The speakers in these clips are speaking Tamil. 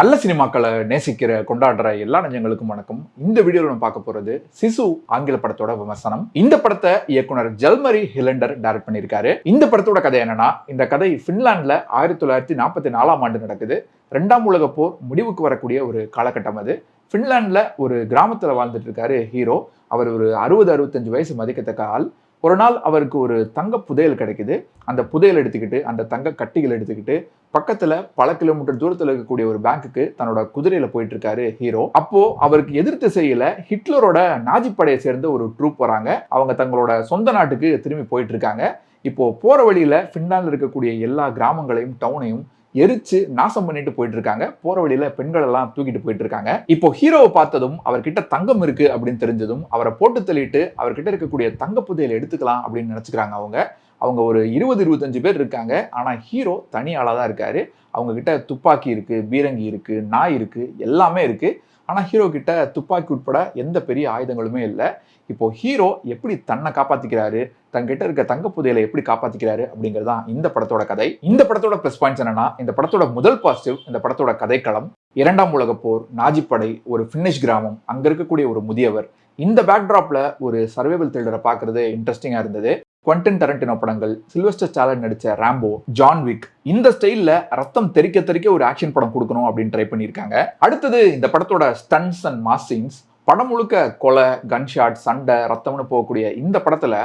நல்ல சினிமாக்களை நேசிக்கிற கொண்டாடுற எல்லா நெஞ்சங்களுக்கும் வணக்கம். இந்த வீடியோவில் நம்ம பார்க்க போகிறது சிசு ஆங்கில படத்தோட விமர்சனம். இந்த படத்தை இயக்குனர் ஜல்மரி ஹிலண்டர் டைரக்ட் பண்ணியிருக்காரு. இந்த படத்தோட கதை என்னன்னா இந்த கதை ஃபின்லாண்டில் ஆயிரத்தி தொள்ளாயிரத்தி நாற்பத்தி நாலாம் ஆண்டு நடக்குது. ரெண்டாம் உலக போர் முடிவுக்கு வரக்கூடிய ஒரு காலகட்டம் அது. ஃபின்லாண்டில் ஒரு கிராமத்தில் வாழ்ந்துட்டு இருக்காரு ஹீரோ. அவர் ஒரு அறுபது அறுபத்தஞ்சு வயசு மதிக்கத்தக்க ஆள். ஒரு நாள் அவருக்கு ஒரு தங்க புதையல் கிடைக்குது. அந்த புதையல் எடுத்துக்கிட்டு அந்த தங்க கட்டிகள் எடுத்துக்கிட்டு பக்கத்துல பல கிலோமீட்டர் தூரத்தில் இருக்கக்கூடிய ஒரு பேங்க்குக்கு தன்னோட குதிரையில போயிட்டு இருக்காரு ஹீரோ. அப்போ அவருக்கு எதிர்த்து செய்யல ஹிட்லரோட நாஜி படையை சேர்ந்த ஒரு ட்ரூப் வராங்க. அவங்க தங்களோட சொந்த நாட்டுக்கு திரும்பி போயிட்டு இருக்காங்க இப்போ போற வழியில பின்னால இருக்கக்கூடிய எல்லா கிராமங்களையும் டவுனையும் எரிச்சு நாசம் பண்ணிட்டு போயிட்டு இருக்காங்க போற வழியில பெண்கள் எல்லாம் தூக்கிட்டு போயிட்டு இருக்காங்க இப்போ ஹீரோவை பார்த்ததும் அவர்கிட்ட தங்கம் இருக்கு அப்படின்னு தெரிஞ்சதும் அவரை போட்டு தள்ளிட்டு அவர்கிட்ட இருக்கக்கூடிய தங்க புதையில எடுத்துக்கலாம் அப்படின்னு நினைச்சுக்கிறாங்க அவங்க. அவங்க ஒரு இருபது இருபத்தஞ்சு பேர் இருக்காங்க. ஆனா ஹீரோ தனி ஆளா தான் இருக்காரு. அவங்க கிட்ட துப்பாக்கி இருக்கு பீரங்கி இருக்கு நாய் இருக்கு எல்லாமே இருக்கு. ஆனால் ஹீரோ கிட்ட துப்பாக்கி உட்பட எந்த பெரிய ஆயுதங்களுமே இல்லை. இப்போது ஹீரோ எப்படி தன்னை காப்பாற்றிக்கிறாரு தங்கிட்ட இருக்க தங்க புதையலை எப்படி காப்பாற்றிக்கிறாரு அப்படிங்கிறது தான் இந்த படத்தோட கதை. இந்த படத்தோட ப்ளஸ் பாயிண்ட்ஸ் என்னன்னா இந்த படத்தோட முதல் பாசிட்டிவ் இந்த படத்தோட கதைக்களம் இரண்டாம் உலக போர் நாஜிப்படை ஒரு ஃபின்னிஷ் கிராமம் அங்கே இருக்கக்கூடிய ஒரு முதியவர். இந்த பேக்ட்ராப்பில் ஒரு சர்வேவல் த்ரில்லரை பார்க்குறது இன்ட்ரெஸ்டிங்காக இருந்தது. குவென்டன் டரண்டினோ படங்கள் சில்வஸ்டர் ஸ்டாலன் நடித்த ராம்போ ஜான் விக் இந்த ஸ்டைலில் ரத்தம் தெறிக்க தெறிக்க ஒரு ஆக்ஷன் படம் கொடுக்கணும் அப்படின்னு ட்ரை பண்ணியிருக்காங்க. அடுத்தது இந்த படத்தோட ஸ்டன்ஸ் அண்ட் மாஸ் சீன்ஸ் படம் முழுக்க கொலை கன்ஷாட் சண்டை ரத்தம்னு போகக்கூடிய இந்த படத்தில்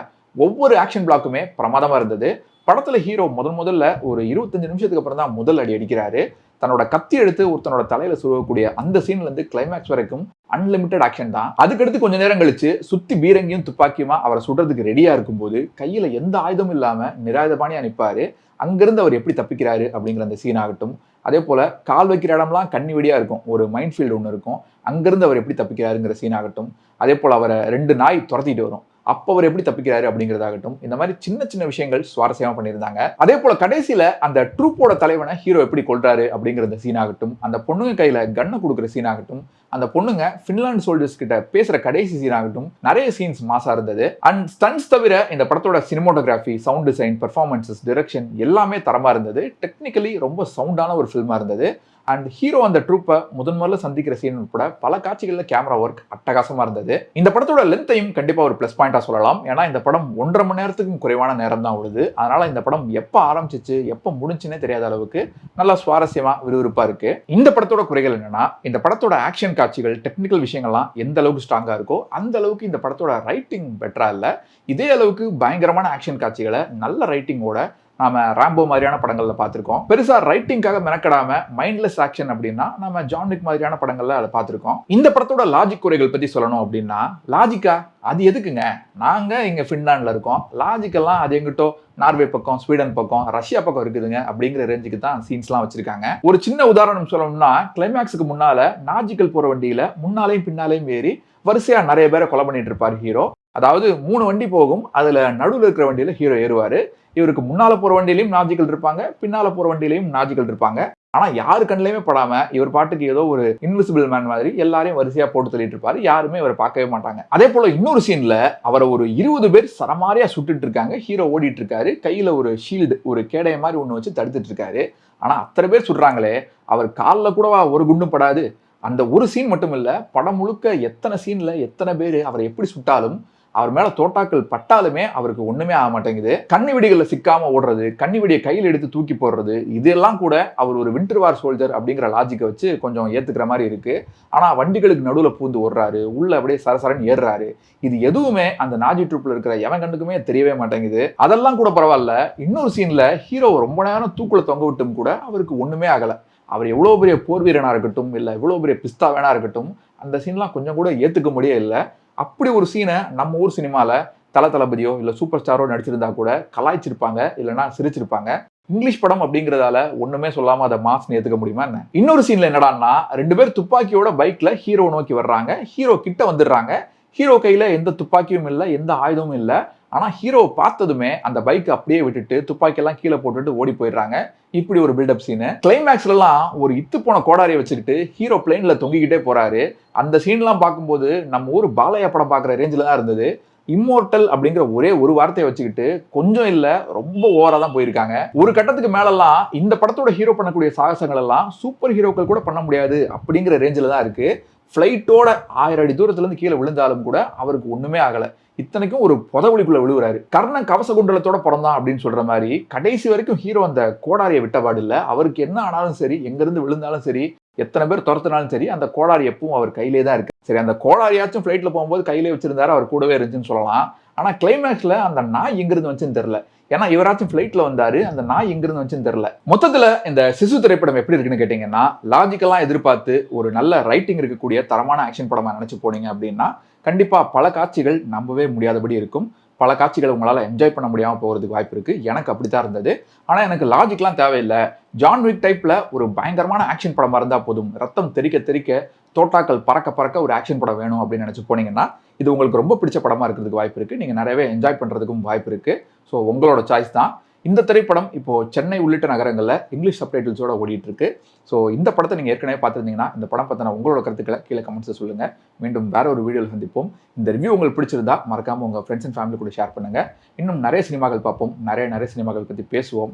ஒவ்வொரு ஆக்ஷன் பிளாக்குமே பிரமாதமாக இருந்தது. படத்தில் ஹீரோ முதல் முதல்ல ஒரு இருபத்தஞ்சு நிமிஷத்துக்கு அப்புறம் தான் முதல் அடி அடிக்கிறாரு. தன்னோட கத்தி எடுத்து ஒருத்தனோட தலையில சுருவக்கூடிய அந்த சீன்ல இருந்து கிளைமேக்ஸ் வரைக்கும் அன்லிமிட்டட் ஆக்ஷன் தான். அதுக்கடுத்து கொஞ்ச நேரம் கழிச்சு சுத்தி பீரங்கியும் துப்பாக்கியுமா அவரை சுடுறதுக்கு ரெடியா இருக்கும்போது கையில எந்த ஆயுதமும் இல்லாம நிராயுதபாணியா நிப்பாரு. அங்கிருந்து அவர் எப்படி தப்பிக்கிறாரு அப்படிங்கிற அந்த சீன் ஆகட்டும். அதே போல கால் வைக்கிற இடம்லாம் கண்ணி வெடியா இருக்கும். ஒரு மைண்ட் ஃபீல்டு ஒன்று இருக்கும். அங்கிருந்து அவர் எப்படி தப்பிக்கிறாருங்கிற சீன் ஆகட்டும். அதே போல அவரை ரெண்டு நாய் துரத்திட்டு வரும். அப்போ அவர் எப்படி தப்பிக்கிறாரு அப்படிங்கிறதாகட்டும் இந்த மாதிரி சின்ன சின்ன விஷயங்கள் சுவாரஸ்யமாக பண்ணியிருந்தாங்க. அதே போல கடைசியில் அந்த ட்ரூப்போட தலைவனை ஹீரோ எப்படி கொள்றாரு அப்படிங்கிற அந்த சீன் ஆகட்டும் அந்த பொண்ணுங்க கையில் கண்ணை கொடுக்குற சீன் ஆகட்டும் அந்த பொண்ணுங்க ஃபின்லாண்ட் சோல்ஜர்ஸ் கிட்ட பேசுற கடைசி சீன் ஆகட்டும் நிறைய சீன்ஸ் மாசா இருந்தது. அண்ட் ஸ்டன்ஸ் தவிர இந்த படத்தோட cinematography sound design performances direction எல்லாமே தரமா இருந்தது. டெக்னிக்கலி ரொம்ப சவுண்டான ஒரு ஃபில்மா இருந்தது. அண்ட் ஹீரோ அந்த ட்ரூப்பை முதன் முதல்ல சந்திக்கிற சீன் உட்பட பல காட்சிகளில் கேமரா ஒர்க் அட்டகாசமாக இருந்தது. இந்த படத்தோட லென்த்தையும் கண்டிப்பாக ஒரு ப்ளஸ் பாயிண்டாக சொல்லலாம். ஏன்னா இந்த படம் ஒன்றரை மணி நேரத்துக்கும் குறைவான நேரம் தான் உழுது அதனால் இந்த படம் எப்போ ஆரம்பிச்சிச்சு எப்போ முடிஞ்சுன்னே தெரியாத அளவுக்கு நல்லா சுவாரஸ்யமாக விறுவிறுப்பாக இருக்கு. இந்த படத்தோட குறைகள் என்னென்னா இந்த படத்தோட ஆக்ஷன் காட்சிகள் டெக்னிக்கல் விஷயங்கள்லாம் எந்த அளவுக்கு ஸ்ட்ராங்காக இருக்கோ அந்த அளவுக்கு இந்த படத்தோட ரைட்டிங் பெட்டராக இல்லை. இதே அளவுக்கு பயங்கரமான ஆக்ஷன் காட்சிகளை நல்ல ரைட்டிங்கோட நாம ராம்போ மாதிரியான படங்கள்ல பார்த்திருக்கோம். பெருசா ரைட்டிங்காக மெனக்கடாம மைண்ட்லெஸ் ஆக்ஷன் அப்படின்னா நம்ம ஜான்விக் மாதிரியான படங்கள்ல அதை பார்த்திருக்கோம். இந்த படத்தோட லாஜிக் குறைகள் பத்தி சொல்லணும் அப்படின்னா லாஜிக்கா அது எதுக்குங்க? நாங்க இங்க ஃபின்லாண்டில் இருக்கோம். லாஜிக்கெல்லாம் அது எங்கிட்டோ நார்வே பக்கம் ஸ்வீடன் பக்கம் ரஷ்யா பக்கம் இருக்குதுங்க அப்படிங்கிற ரேஞ்சுக்கு தான் சீன்ஸ்லாம் வச்சிருக்காங்க. ஒரு சின்ன உதாரணம் சொல்லணும்னா கிளைமேக்ஸுக்கு முன்னால நாஜிக்கல் போற வண்டியில முன்னாலையும் பின்னாலையும் ஏறி வரிசையா நிறைய பேரை கொலை பண்ணிட்டு இருப்பார் ஹீரோ அதாவது மூணு வண்டி போகும் அதில் நடுவில் இருக்கிற வண்டியில் ஹீரோ ஏறுவார். இவருக்கு முன்னால் போகிற வண்டியிலையும் நாஜிக்கல் இருப்பாங்க பின்னால் போகிற வண்டியிலையும் நாஜிக்கல் இருப்பாங்க. ஆனால் யாரு கண்ணிலையுமே படாமல் இவர் பாட்டுக்கு ஏதோ ஒரு இன்விசிபிள் மேன் மாதிரி எல்லாரையும் வரிசையாக போட்டு தள்ளிட்டு இருப்பாரு. யாருமே இவரை பார்க்கவே மாட்டாங்க. அதே போல் இன்னொரு சீனில் அவரை ஒரு இருபது பேர் சரமாரியாக சுட்டுட்டு இருக்காங்க. ஹீரோ ஓடிட்டு இருக்காரு. கையில் ஒரு ஷீல்டு ஒரு கேடைய மாதிரி ஒன்று வச்சு தடுத்துட்டு இருக்காரு. ஆனால் அத்தனை பேர் சுடுறாங்களே அவர் காலில் கூடவா ஒரு குண்டும் படாது. அந்த ஒரு சீன் மட்டும் இல்லை படம் முழுக்க எத்தனை சீனில் எத்தனை பேர் அவரை எப்படி சுட்டாலும் அவர் மேல தோட்டாக்கள் பட்டாலுமே அவருக்கு ஒண்ணுமே ஆக மாட்டேங்குது. கண்ணி வெடிகளில் சிக்காம ஓடுறது கண்ணி வெடியை கையில் எடுத்து தூக்கி போடுறது இதெல்லாம் கூட அவர் ஒரு விண்டர் வார் சோல்ஜர் அப்படிங்கிற லாஜிக்கை வச்சு கொஞ்சம் ஏத்துக்கிற மாதிரி இருக்கு. ஆனா வண்டிகளுக்கு நடுவில் பூந்து ஓடுறாரு உள்ள அப்படியே சரசரன் ஏறுறாரு. இது எதுவுமே அந்த நாஜி ட்ரூப்ல இருக்கிற எவன் கண்ணுக்குமே தெரியவே மாட்டேங்குது. அதெல்லாம் கூட பரவாயில்ல. இன்னொரு சீன்ல ஹீரோ ரொம்ப நேரம் தூக்குல தொங்க விட்டும் கூட அவருக்கு ஒண்ணுமே ஆகல. அவர் எவ்வளோ பெரிய போர் வீரனா இருக்கட்டும் இல்லை எவ்வளோ பெரிய பிஸ்தா வேணா இருக்கட்டும் அந்த சீன்லாம் கொஞ்சம் கூட ஏத்துக்க முடியே இல்லை. அப்படி ஒரு சீனை நம்ம ஊர் சினிமாவில் தல தளபதியோ இல்லை சூப்பர் ஸ்டாரோ நடிச்சிருந்தா கூட கலாய்ச்சிருப்பாங்க இல்லைன்னா சிரிச்சிருப்பாங்க. இங்கிலீஷ் படம் அப்படிங்கிறதால ஒண்ணுமே சொல்லாம அதை மாஸ்னு ஏத்துக்க முடியுமா என்ன? இன்னொரு சீன்ல என்னடான்னா ரெண்டு பேர் துப்பாக்கியோட பைக்ல ஹீரோ நோக்கி வர்றாங்க. ஹீரோ கிட்ட வந்துடுறாங்க. ஹீரோ கையில எந்த துப்பாக்கியும் இல்லை எந்த ஆயுதமும் இல்லை. ஆனால் ஹீரோ பார்த்ததுமே அந்த பைக் அப்படியே விட்டுட்டு துப்பாக்கியெல்லாம் கீழே போட்டுட்டு ஓடி போயிடுறாங்க. இப்படி ஒரு பில்டப் சீனு கிளைமேக்ஸ்லாம் ஒரு இத்து போன கோடாரியை வச்சுக்கிட்டு ஹீரோ பிளேன்ல தொங்கிக்கிட்டே போகிறாரு அந்த சீன்லாம் பார்க்கும்போது நம்ம ஊர் பாலையா படம் பார்க்குற ரேஞ்சில் தான் இருந்தது. இம்மோர்டல் அப்படிங்கிற ஒரே ஒரு வார்த்தையை வச்சுக்கிட்டு கொஞ்சம் இல்லை ரொம்ப ஓவராக தான் போயிருக்காங்க. ஒரு கட்டத்துக்கு மேலெல்லாம் இந்த படத்தோட ஹீரோ பண்ணக்கூடிய சாகசங்கள் எல்லாம் சூப்பர் ஹீரோக்கள் கூட பண்ண முடியாது அப்படிங்கிற ரேஞ்சில் தான் இருக்குது ஃப்ளைட்டோட ஆயிரம் அடி தூரத்துலேருந்து கீழே விழுந்தாலும் கூட அவருக்கு ஒன்றுமே ஆகலை. இத்தனைக்கும் ஒரு புதவழிக்குள்ளே விழுகிறாரு கர்ணன் கவச குண்டலத்தோட பிறந்தான் அப்படின்னு சொல்கிற மாதிரி கடைசி வரைக்கும் ஹீரோ அந்த கோடாரியை விட்டபாடு இல்லை. அவருக்கு என்ன ஆனாலும் சரி எங்கேருந்து விழுந்தாலும் சரி எத்தனை பேர் துரத்தினாலும் சரி அந்த கோடாரி எப்பவும் அவர் கையிலே தான் இருக்கு. சரி அந்த கோடாரியாச்சும் ஃப்ளைட்டில் போகும்போது கையிலே வச்சிருந்தாரு அவர் கூடவே இருந்துச்சுன்னு சொல்லலாம். ஆனால் கிளைமேக்ஸில் அந்த நாய் எங்கிருந்து வந்துச்சுன்னு தெரில ஏன்னா இவராச்சும் ஃப்ளைட்ல வந்தாரு அந்த நாய் எங்கிருந்து வந்துச்சுன்னு தெரியல. மொத்தத்துல இந்த சிசு திரைப்படம் எப்படி இருக்குன்னு கேட்டீங்கன்னா லாஜிக்கலா எதிர்பார்த்து ஒரு நல்ல ரைட்டிங் இருக்கக்கூடிய தரமான ஆக்ஷன் படமா நினைச்சு போனீங்க அப்படின்னா கண்டிப்பா பல காட்சிகள் நம்பவே முடியாதபடி இருக்கும். பல காட்சிகளை உங்களால் என்ஜாய் பண்ண முடியாமல் போகிறதுக்கு வாய்ப்பு இருக்குது எனக்கு அப்படி தான் இருந்தது. ஆனால் எனக்கு லாஜிக்லாம் தேவையில்லை. ஜான் விக் டைப்பில் ஒரு பயங்கரமான ஆக்ஷன் படமாக இருந்தால் போதும். ரத்தம் தெறிக்க தெறிக்க தோட்டாக்கள் பறக்க பறக்க ஒரு ஆக்ஷன் படம் வேணும் அப்படின்னு நினச்சி போனீங்கன்னா இது உங்களுக்கு ரொம்ப பிடிச்ச படமாக இருக்கிறதுக்கு வாய்ப்பு இருக்குது நீங்கள் நிறையவே என்ஜாய் பண்ணுறதுக்கும் வாய்ப்பு இருக்குது ஸோ உங்களோட சாய்ஸ் தான். இந்த திரைப்படம் இப்போது சென்னை உள்ளிட்ட நகரங்களில் இங்கிலீஷ் சப்டைட்டில்ஸோட ஓடிட்டு இருக்கு ஸோ இந்த படத்தை நீங்கள் ஏற்கனவே பார்த்துருந்தீங்கன்னா இந்த படம் பற்றின உங்களோட கருத்துக்களை கீழே கமெண்ட்ஸை சொல்லுங்கள் மீண்டும் வேற ஒரு வீடியோவில் சந்திப்போம். இந்த ரிவ்யூ உங்களுக்கு பிடிச்சிருந்தா மறக்காமல் உங்கள் ஃப்ரெண்ட்ஸ் அண்ட் ஃபேமிலி கூட ஷேர் பண்ணுங்கள் இன்னும் நிறைய சினிமாக்கள் பார்ப்போம். நிறைய நிறைய சினிமாக்கள் பற்றி பேசுவோம்.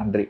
நன்றி.